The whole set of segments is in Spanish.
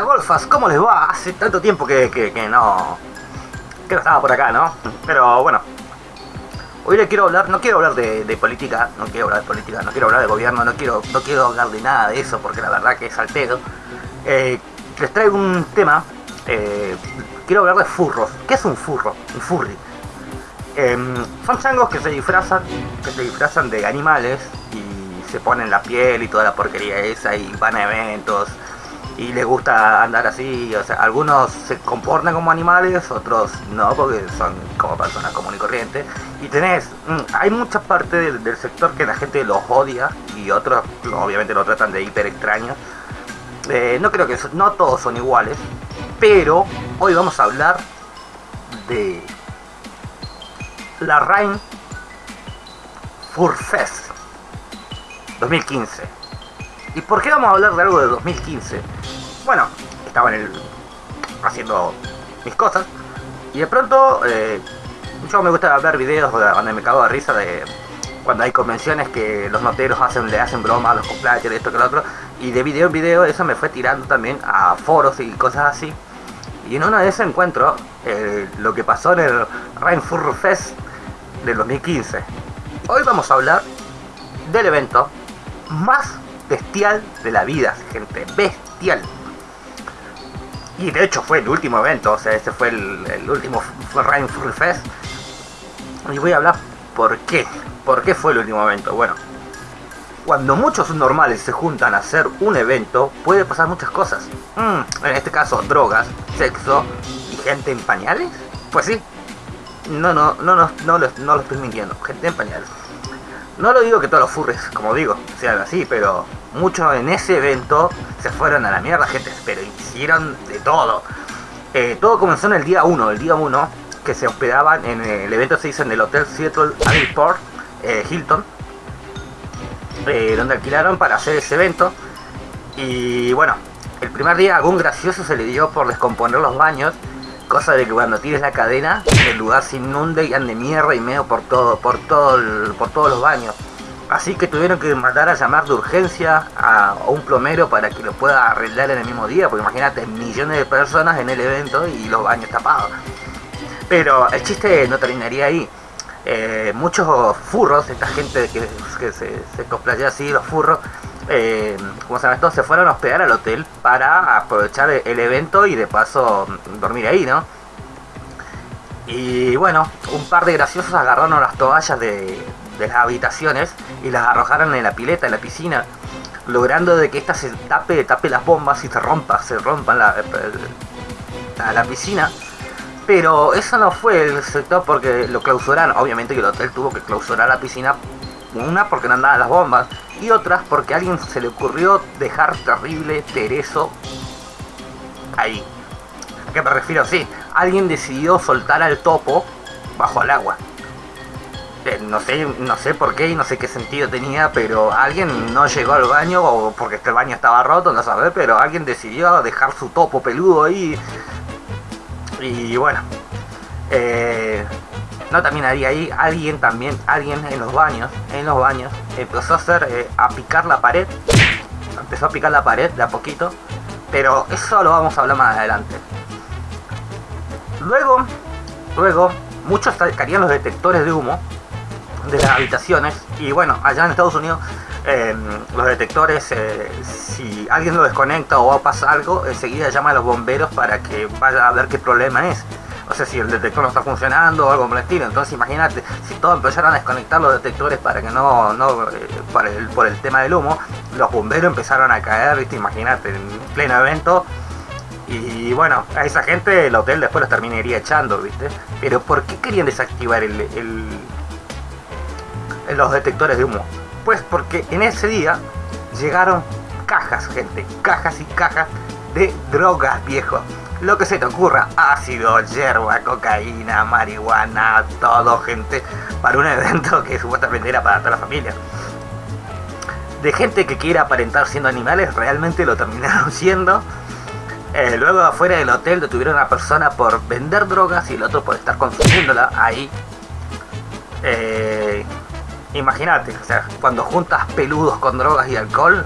Golfas, ¿cómo les va? Hace tanto tiempo que, que, no... Que no estaba por acá, ¿no? Pero bueno. Hoy le quiero hablar, no quiero hablar de, política, no quiero hablar de política, no quiero hablar de gobierno, no quiero, no quiero hablar de nada de eso, porque la verdad que es al pedo. Eh, les traigo un tema, eh, quiero hablar de furros. ¿Qué es un furro? Un furry. Em, son changos que se disfrazan, que se disfrazan de animales y se ponen la piel y toda la porquería esa y van a eventos y les gusta andar así, o sea, algunos se comportan como animales, otros no, porque son como personas común y corriente. Y tenés, mm, hay mucha parte del, sector que la gente los odia y otros obviamente lo tratan de hiper extraño. Eh, no creo que no todos son iguales, pero hoy vamos a hablar de la Rain Furfest 2015. ¿Y por qué vamos a hablar de algo de 2015? Bueno, estaba en el, haciendo mis cosas y de pronto eh, yo me gusta ver videos donde me cago de risa de cuando hay convenciones que los noteros hacen, le hacen broma a los cosplayers, esto que lo otro, y de video en video eso me fue tirando también a foros y cosas así. Y en uno de esos encuentro eh, lo que pasó en el Rainfur Fest del 2015. Hoy vamos a hablar del evento más bestial de la vida, gente, bestial. Y de hecho fue el último evento, o sea, este fue el, último Rainfur Fest. Y voy a hablar por qué. ¿Por qué fue el último evento? Bueno, cuando muchos normales se juntan a hacer un evento, puede pasar muchas cosas. Mm, en este caso, drogas, sexo y gente en pañales. Pues sí. No, no, no, no, no, lo, no lo estoy mintiendo. Gente en pañales. No lo digo que todos los furres, como digo, sean así, pero muchos en ese evento se fueron a la mierda, gente, pero hicieron de todo. Eh, todo comenzó en el día 1, el día 1, que se hospedaban en el evento se hizo en el Hotel Seattle Airport eh, Hilton eh, donde alquilaron para hacer ese evento. Y bueno, el primer día algún gracioso se le dio por descomponer los baños, cosa de que cuando tires la cadena el lugar se inunde y ande mierda y medio por todo, por todo por todos los baños. Así que tuvieron que mandar a llamar de urgencia a, un plomero para que lo pueda arreglar en el mismo día, porque imagínate millones de personas en el evento y los baños tapados. Pero el chiste no terminaría ahí. Eh, muchos furros, esta gente que, se, se cosplaya así, los furros, eh, como se llama se fueron a hospedar al hotel para aprovechar el evento y de paso dormir ahí, ¿no? Y bueno, un par de graciosos agarraron las toallas de, las habitaciones y las arrojaron en la pileta, en la piscina, logrando de que esta se tape, tape las bombas y se rompa, se rompan la, la piscina pero eso no fue el sector porque lo clausuraron. Obviamente que el hotel tuvo que clausurar la piscina. Una porque no andaban las bombas. Y otras porque a alguien se le ocurrió dejar terrible Tereso ahí. ¿A qué me refiero? Sí, alguien decidió soltar al topo bajo el agua. Eh, no sé, no sé por qué y no sé qué sentido tenía, pero alguien no llegó al baño o porque este baño estaba roto, no sabe, pero alguien decidió dejar su topo peludo ahí y bueno, eh, no terminaría ahí, alguien también, alguien en los baños, en los baños, empezó a hacer, eh, a picar la pared, empezó a picar la pared de a poquito, pero eso lo vamos a hablar más adelante. Luego, luego, muchos sacarían los detectores de humo de las habitaciones y bueno, allá en Estados Unidos Em, los detectores, eh, si alguien lo desconecta o pasa algo, enseguida llama a los bomberos para que vaya a ver qué problema es. O sea, si el detector no está funcionando o algo por el estilo. Entonces imagínate, si todos empezaron a desconectar los detectores para que no, no eh, por, el, por el tema del humo, los bomberos empezaron a caer, viste, imagínate, en pleno evento. Y bueno, a esa gente el hotel después los terminaría echando, viste. Pero ¿por qué querían desactivar el, los detectores de humo? Pues porque en ese día llegaron cajas, gente, cajas y cajas de drogas, viejo. Lo que se te ocurra, ácido, hierba, cocaína, marihuana, todo, gente, para un evento que supuestamente era para toda la familia. De gente que quiere aparentar siendo animales, realmente lo terminaron siendo. Eh, luego afuera del hotel detuvieron a una persona por vender drogas y el otro por estar consumiéndola ahí. Eh, Imagínate, o sea, cuando juntas peludos con drogas y alcohol,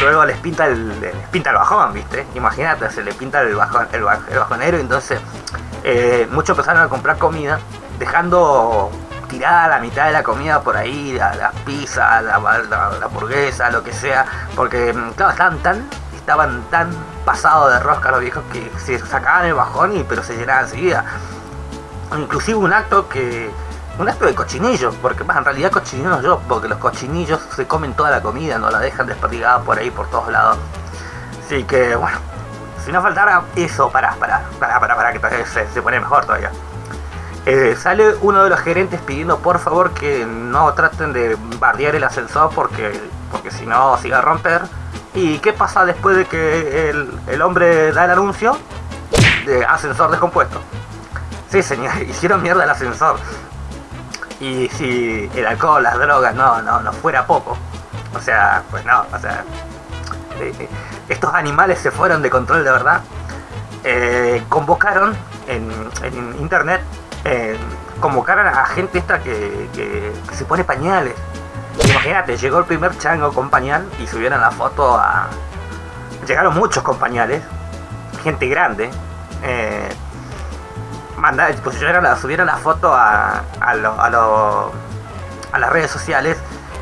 luego les pinta el, les pinta el bajón, ¿viste? Imagínate, se le pinta el bajón, el, bajonero, entonces eh, muchos empezaron a comprar comida, dejando tirada la mitad de la comida por ahí, la, la pizza, la, la, hamburguesa, lo que sea, porque mm, estaban tan, estaban tan pasados de rosca los viejos que se sacaban el bajón y pero se llenaban enseguida. Inclusive un acto que un acto de cochinillo, porque más en realidad cochinillo no yo, porque los cochinillos se comen toda la comida, no la dejan desperdigada por ahí por todos lados. Así que bueno, si no faltara eso, para, para, para, para, para que se, se pone mejor todavía. Eh, sale uno de los gerentes pidiendo por favor que no traten de bardear el ascensor porque, porque si no se iba a romper. ¿Y qué pasa después de que el, el hombre da el anuncio? De ascensor descompuesto. Sí, señor, hicieron mierda el ascensor. Y si el alcohol, las drogas, no, no, no fuera poco. O sea, pues no, o sea, eh, eh, estos animales se fueron de control de verdad. Eh, convocaron en, internet, convocaron a gente esta que, que, se pone pañales. Imagínate, llegó el primer chango con pañal y subieron la foto a... Llegaron muchos con pañales, gente grande. Subieron la, subieron la foto a, a, a, las redes sociales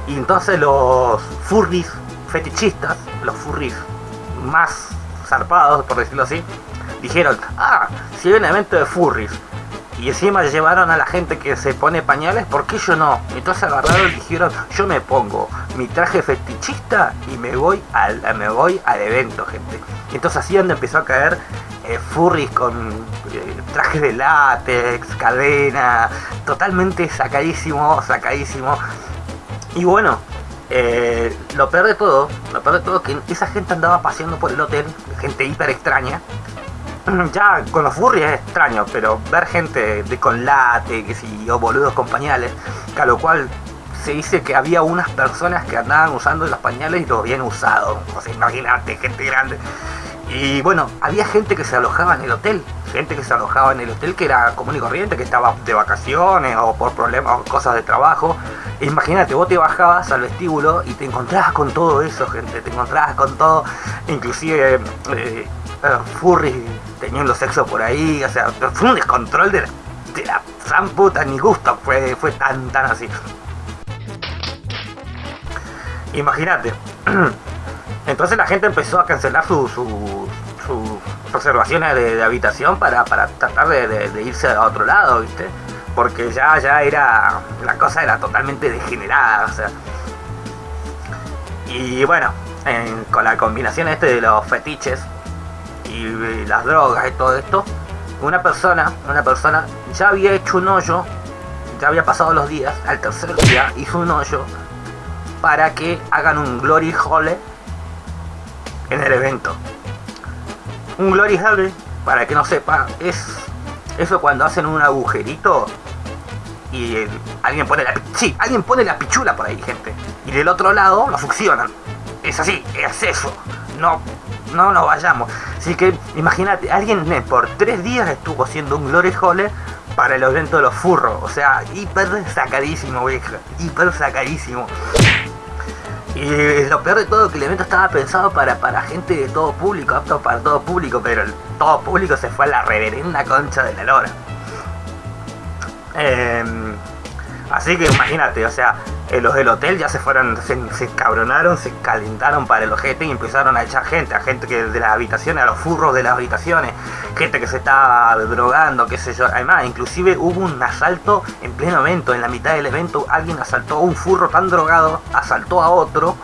y entonces los furries fetichistas, los furries más zarpados, por decirlo así, dijeron, ah, si hay un evento de furries y encima llevaron a la gente que se pone pañales, ¿por qué yo no? Entonces agarraron y dijeron, yo me pongo mi traje fetichista y me voy al, me voy al evento, gente. Entonces así donde empezó a caer eh, furries con eh, trajes de látex, cadena, totalmente sacadísimo, sacadísimo. Y bueno, eh, lo peor de todo, lo peor de todo que esa gente andaba paseando por el hotel, gente hiper extraña. Ya con los furries es extraño, pero ver gente de con látex y o boludos con pañales, a lo cual se dice que había unas personas que andaban usando los pañales y los habían usado. O sea, imagínate, gente grande. Y bueno, había gente que se alojaba en el hotel, gente que se alojaba en el hotel que era común y corriente, que estaba de vacaciones o por problemas o cosas de trabajo. Imagínate, vos te bajabas al vestíbulo y te encontrabas con todo eso, gente, te encontrabas con todo, inclusive eh, eh, furry teniendo sexo por ahí, o sea, fue un descontrol de la, de la san puta, ni gusto fue, fue tan, tan así. Imagínate. Entonces la gente empezó a cancelar sus su, su reservaciones de, habitación para, tratar de, irse a otro lado, ¿viste? Porque ya, ya era, la cosa era totalmente degenerada, o sea. Y bueno, con la combinación este de los fetiches y, las drogas y todo esto, una persona, una persona ya había hecho un hoyo, ya había pasado los días, al tercer día hizo un hoyo para que hagan un glory hole en el evento. Un Glory Hole, para que no sepa, es eso cuando hacen un agujerito y alguien pone la sí, alguien pone la pichula por ahí, gente. Y del otro lado lo succionan. Es así, es eso. No, no nos vayamos. Así que imagínate, alguien por tres días estuvo haciendo un Glory Hole para el evento de los furros. O sea, hiper sacadísimo, vieja. Hiper sacadísimo. Y lo peor de todo que el evento estaba pensado para, para gente de todo público, apto para todo público, pero el todo público se fue a la reverenda concha de la lora. Em, así que imagínate, o sea, eh, los del hotel ya se fueron, se, se, cabronaron, se calentaron para el ojete y empezaron a echar gente, a gente que de las habitaciones, a los furros de las habitaciones, gente que se estaba drogando, qué sé yo. Además, inclusive hubo un asalto en pleno evento, en la mitad del evento alguien asaltó a un furro tan drogado, asaltó a otro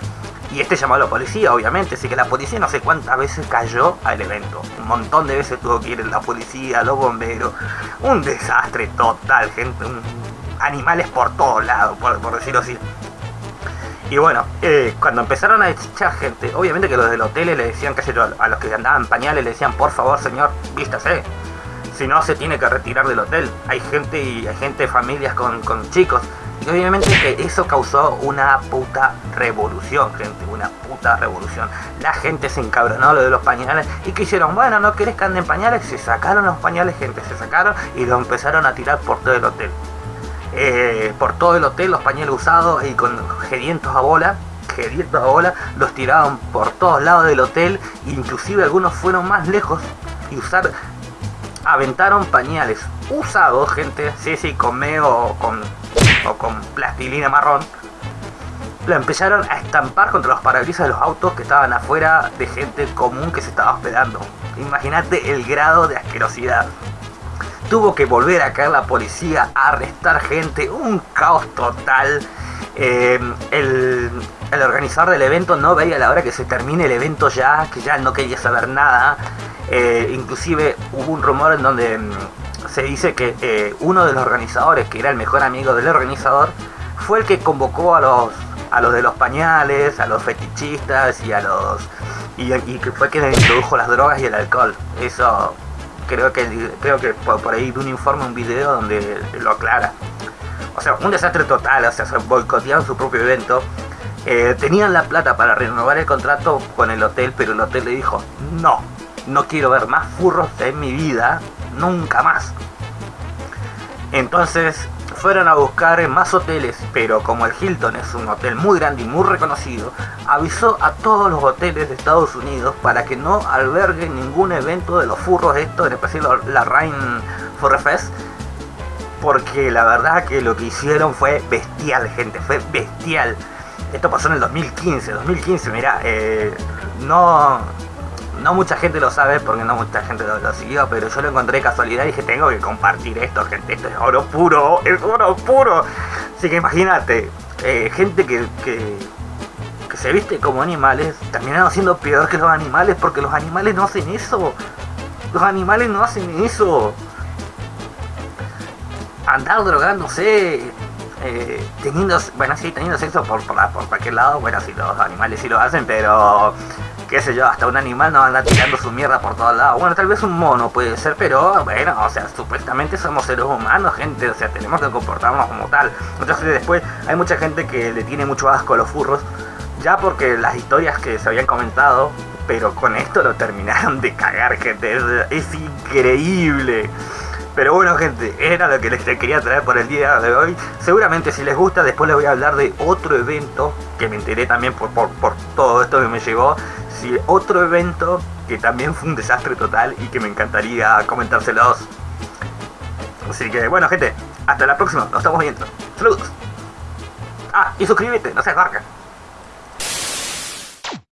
y este llamó a la policía, obviamente, así que la policía no sé cuántas veces cayó al evento. Un montón de veces tuvo que ir la policía, los bomberos. Un desastre total, gente. Un animales por todos lados, por, decirlo así. Y bueno, eh, cuando empezaron a echar gente, obviamente que los del hotel le decían, que a los que andaban pañales le decían, por favor señor, vístase. Si no, se tiene que retirar del hotel. Hay gente y hay gente, familias con, con chicos. Y obviamente que eso causó una puta revolución, gente, una puta revolución. La gente se encabronó lo de los pañales y que hicieron, bueno, no querés que anden pañales, se sacaron los pañales, gente, se sacaron y lo empezaron a tirar por todo el hotel. Eh, por todo el hotel, los pañales usados y con gedientos a bola, queriendo bola, los tiraban por todos lados del hotel, inclusive algunos fueron más lejos y usar aventaron pañales usados, gente, sí, sí, con meo o con, o con plastilina marrón, lo empezaron a estampar contra los parabrisas de los autos que estaban afuera de gente común que se estaba hospedando. Imagínate el grado de asquerosidad. Tuvo que volver a caer la policía a arrestar gente, un caos total. Eh, el, el organizador del evento no veía la hora que se termine el evento ya, que ya no quería saber nada. Eh, inclusive hubo un rumor en donde mm, se dice que eh, uno de los organizadores, que era el mejor amigo del organizador, fue el que convocó a los, a los de los pañales, a los fetichistas y a los... Y, que fue quien introdujo las drogas y el alcohol. Eso creo que creo que por, ahí de un informe, un video donde lo aclara. O sea, un desastre total, o sea, se boicotearon su propio evento. Eh, tenían la plata para renovar el contrato con el hotel, pero el hotel le dijo, no, no quiero ver más furros en mi vida, nunca más. Entonces fueron a buscar más hoteles, pero como el Hilton es un hotel muy grande y muy reconocido, avisó a todos los hoteles de Estados Unidos para que no alberguen ningún evento de los furros esto, en especial la Rain Furry Fest, porque la verdad que lo que hicieron fue bestial, gente, fue bestial. Esto pasó en el 2015, 2015, mira, eh, no, no mucha gente lo sabe porque no mucha gente lo, siguió, pero yo lo encontré casualidad y dije, tengo que compartir esto, gente, esto es oro puro, es oro puro. Así que imagínate, eh, gente que, que, se viste como animales, terminaron siendo peor que los animales porque los animales no hacen eso. Los animales no hacen eso. Andar drogándose, eh, teniendo, bueno, sí, teniendo sexo por, por, por, cualquier lado, bueno, sí, los animales sí lo hacen, pero qué sé yo, hasta un animal no anda tirando su mierda por todos lados. Bueno, tal vez un mono puede ser, pero bueno, o sea, supuestamente somos seres humanos, gente, o sea, tenemos que comportarnos como tal. Entonces después hay mucha gente que le tiene mucho asco a los furros, ya porque las historias que se habían comentado, pero con esto lo terminaron de cagar, gente, es increíble. Pero bueno gente, era lo que les quería traer por el día de hoy. Seguramente si les gusta, después les voy a hablar de otro evento que me enteré también por, por, por todo esto que me llegó. Si otro evento que también fue un desastre total y que me encantaría comentárselos. Así que bueno gente, hasta la próxima, nos estamos viendo. Saludos. Ah, y suscríbete, no seas barca.